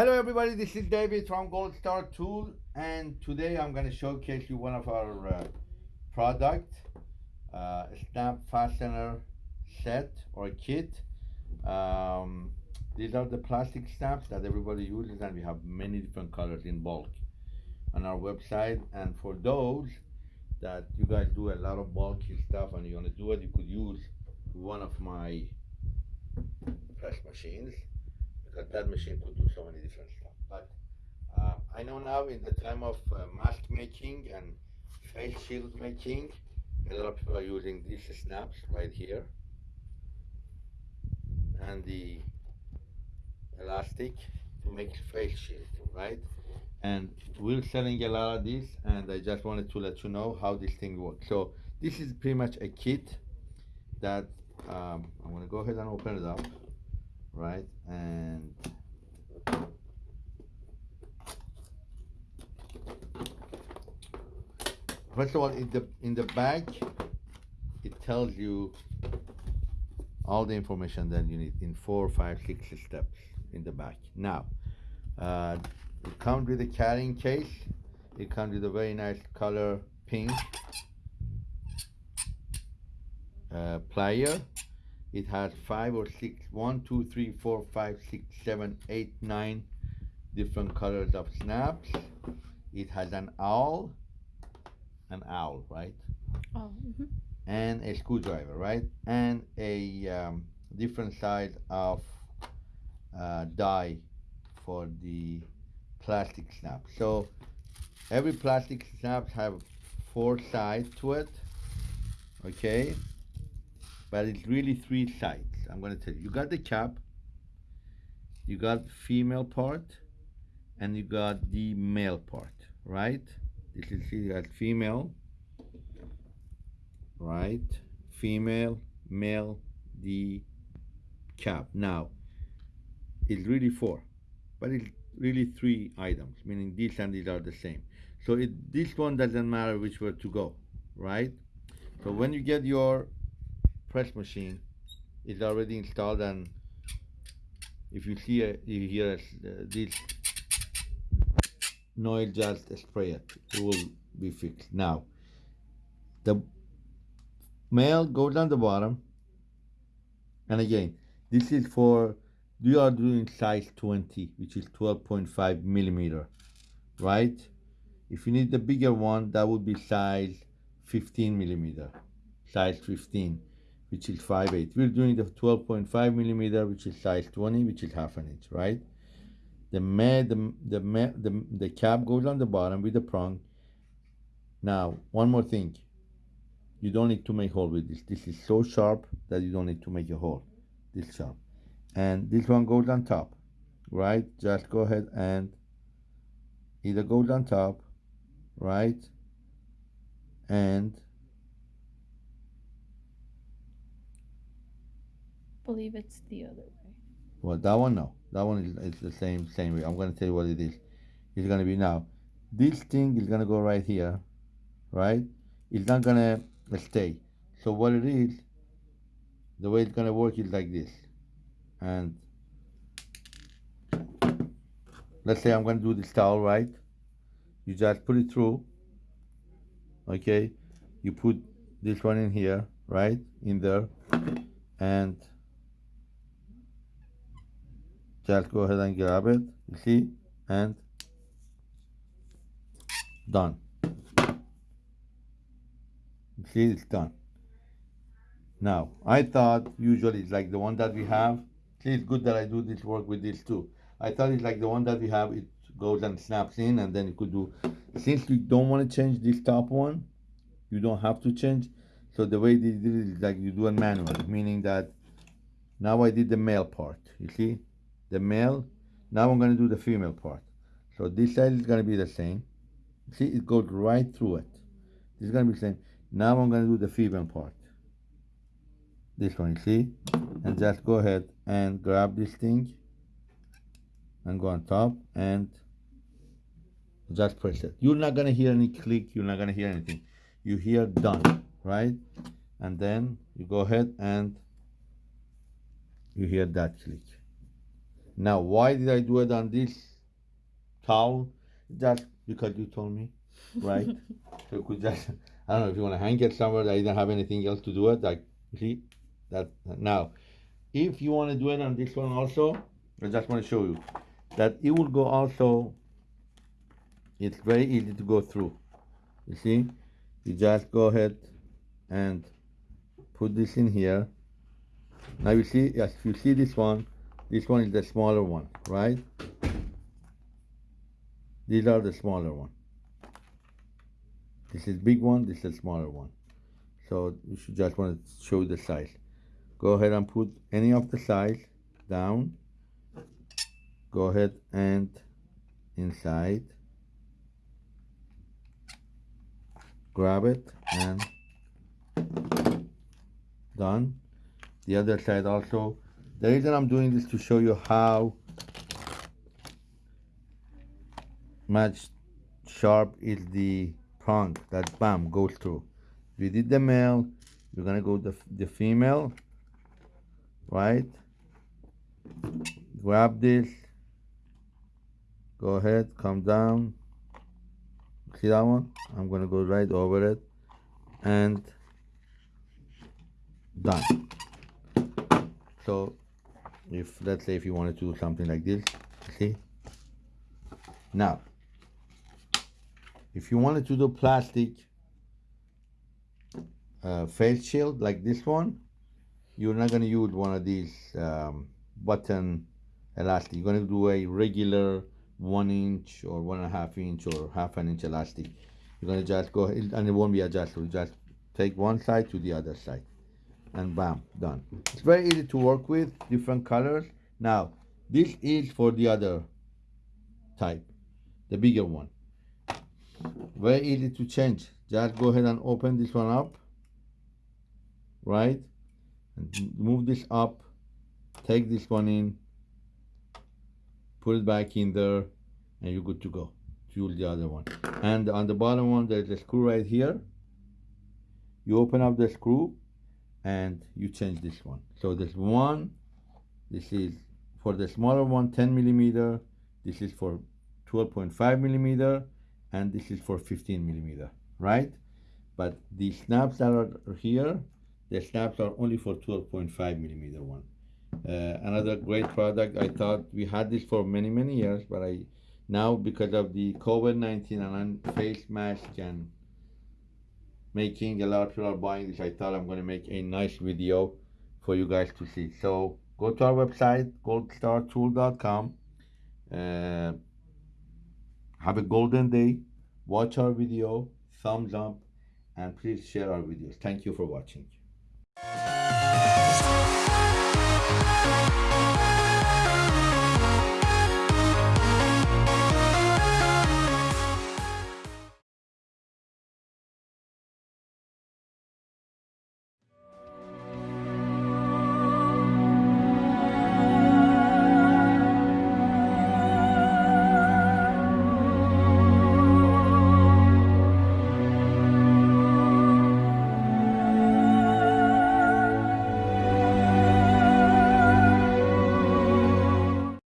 Hello everybody, this is David from Gold Star Tool and today I'm going to showcase you one of our uh, product, uh, snap fastener set or kit. Um, these are the plastic snaps that everybody uses and we have many different colors in bulk on our website. And for those that you guys do a lot of bulky stuff and you want to do it, you could use one of my press machines that machine could do so many different stuff. But uh, I know now in the time of uh, mask making and face shield making, a lot of people are using these snaps right here and the elastic to make face shield, right? And we're selling a lot of these and I just wanted to let you know how this thing works. So this is pretty much a kit that um, I'm gonna go ahead and open it up right? And first of all, in the in the back, it tells you all the information that you need in four, five, six steps in the back. Now, uh, it comes with a carrying case. It comes with a very nice color pink uh, plier it has five or six, one, two, three, four, five, six, seven, eight, nine different colors of snaps. It has an awl, an awl, right? Oh. Mm -hmm. And a screwdriver, right? And a um, different size of uh, die for the plastic snap. So every plastic snap have four sides to it, okay? but it's really three sides. I'm going to tell you. You got the cap, you got female part, and you got the male part, right? This is got female, right? Female, male, the cap. Now, it's really four, but it's really three items, meaning these and these are the same. So it, this one doesn't matter which way to go, right? So when you get your press machine is already installed and if you see a, you hear a, uh, this noise just spray it it will be fixed now the male goes on the bottom and again this is for you are doing size 20 which is 12.5 millimeter right if you need the bigger one that would be size 15 millimeter size 15 which is 5.8. We're doing the 12.5 millimeter, which is size 20, which is half an inch, right? The, ma the, the, ma the, the cap goes on the bottom with the prong. Now, one more thing. You don't need to make hole with this. This is so sharp that you don't need to make a hole. This sharp. And this one goes on top, right? Just go ahead and either goes on top, right? And believe it's the other way. Well, that one, no. That one is, is the same same way. I'm going to tell you what it is. It's going to be now. This thing is going to go right here, right? It's not going to stay. So what it is, the way it's going to work is like this. And let's say I'm going to do this towel, right? You just put it through, okay? You put this one in here, right? In there. And just go ahead and grab it. You see? And done. You see? It's done. Now I thought usually it's like the one that we have. See it's good that I do this work with this too. I thought it's like the one that we have it goes and snaps in and then you could do. Since you don't want to change this top one you don't have to change. So the way they did it is like you do it manually meaning that now I did the male part you see the male. Now I'm going to do the female part. So this side is going to be the same. See, it goes right through it. This is going to be the same. Now I'm going to do the female part. This one, you see? And just go ahead and grab this thing and go on top and just press it. You're not going to hear any click. You're not going to hear anything. You hear done, right? And then you go ahead and you hear that click. Now, why did I do it on this towel. Just because you told me, right? so you could just I don't know if you want to hang it somewhere that you don't have anything else to do it. Like see that now, if you want to do it on this one also, I just want to show you that it will go also. It's very easy to go through. You see, you just go ahead and put this in here. Now you see, yes, if you see this one, this one is the smaller one, right? These are the smaller one. This is big one, this is smaller one. So you should just want to show the size. Go ahead and put any of the size down. Go ahead and inside. Grab it and done. The other side also. The reason I'm doing this to show you how much sharp is the prong that bam goes through. We did the male, we're gonna go the, the female, right? Grab this, go ahead, come down. See that one? I'm gonna go right over it and done. So if let's say if you wanted to do something like this, see? Now if you wanted to do plastic uh, face shield like this one, you're not going to use one of these um, button elastic. You're going to do a regular one inch or one and a half inch or half an inch elastic. You're going to just go and it won't be adjustable. Just take one side to the other side and bam, done. It's very easy to work with, different colors. Now, this is for the other type, the bigger one. Very easy to change. Just go ahead and open this one up right? And move this up take this one in put it back in there and you're good to go. Fuel the other one. And on the bottom one there's a screw right here. You open up the screw and you change this one so this one this is for the smaller one 10 millimeter this is for 12.5 millimeter and this is for 15 millimeter, right? But the snaps that are here, the snaps are only for 12.5 millimeter one. Uh, another great product. I thought we had this for many many years, but I now because of the COVID-19 and face mask and making a lot of people are buying this, I thought I'm going to make a nice video for you guys to see. So go to our website goldstartool.com. Uh, have a golden day. Watch our video, thumbs up, and please share our videos. Thank you for watching.